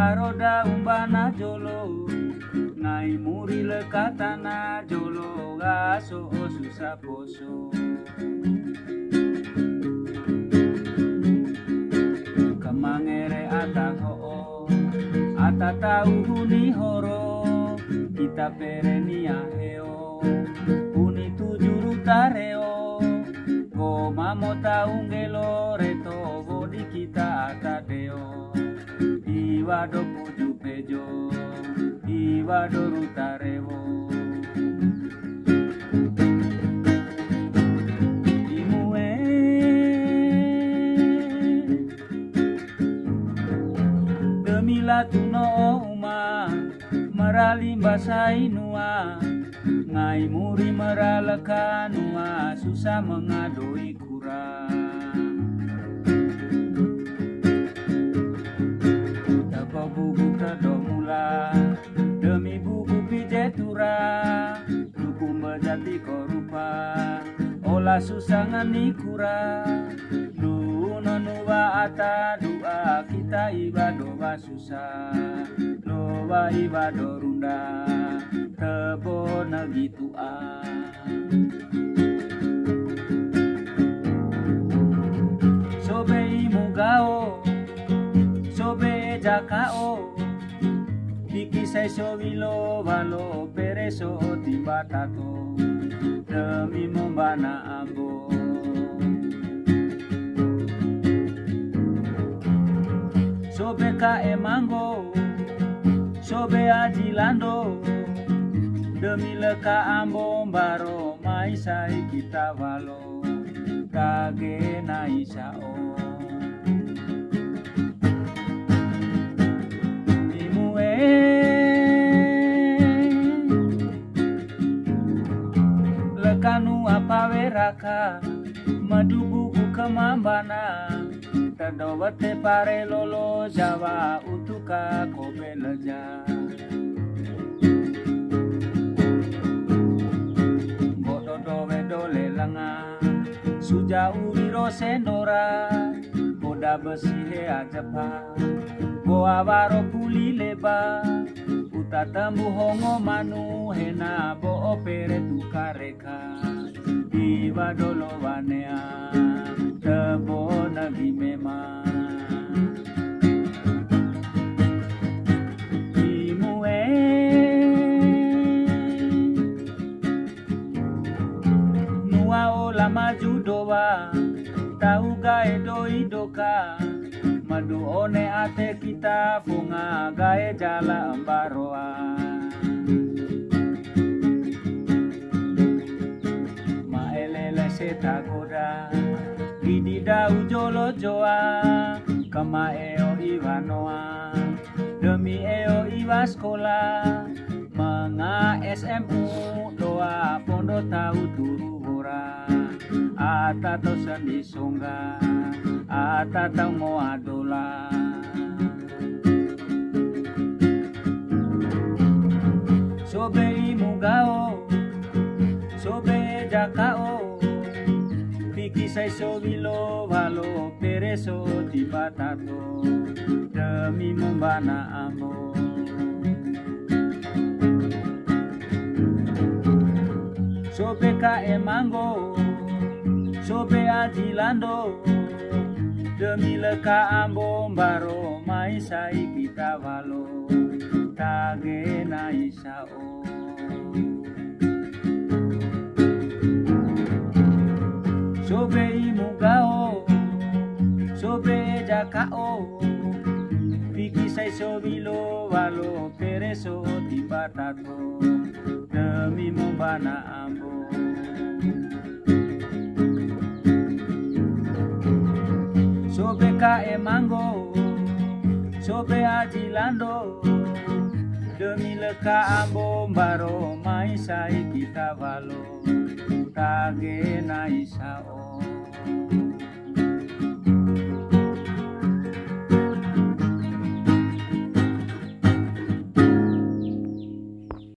Baroda umbana jolo Ngai muri lekatana jolo Gaso susah poso. Ho Ata tahu huni horo Kita perenia heo. Uni tujuh tareo Ko mamo tahu ngelo reto Iwado puju pejo Iwado rutarewo Imue. Demi latuno uma Merali basai nua Ngai muri meralakan nua Susah mengadoi kurang Mejati korupa. Olah susah ngani kura Nuno nuwa ata dua Kita ibado susah Loba ibado runda Tebo negitu ah Sobe imugao sobe jakao Biki sai sovilo valo pereso timbatato Demi membana ambo. Sobe ka emango Sobe ajilando Demi leka ambo baro Mai sai kita valo Kage na isao Madu buku kemambana Terdowate pare lolo jawa Utuka kobe leja Bododo wedole langa Suja uriro sendora Boda besi he ajapa. Goa waro puli leba Uta tembu hongo manu Hena bo opere tukareka badolowanea tabona vimema imue nuaola majudowa taugaedoidoka maduone ate kitafunga gae jala mbaroa Maelele seta goda Didi dau jolo joa Kama eo Ivanoa Demi eo iwa sekolah Menga SMU doa pondo tahu turu hora Ata tau sendi songga Ata tau mo adola Sobe imugao Sobe jakao Piki sai sobilo valo pereso di batato Demi membana amo Sobe ka emango Sobe ajilando Demi leka ambo baro Mai sai kita valo Tage isao Sobe imugao Sobe jakao Piki sai sobilo valo pereso di batato Demi membana ambo. Sobe ka emango Sobe ajilando Demi leka ambo baro Mai sai kita valo Tage na isao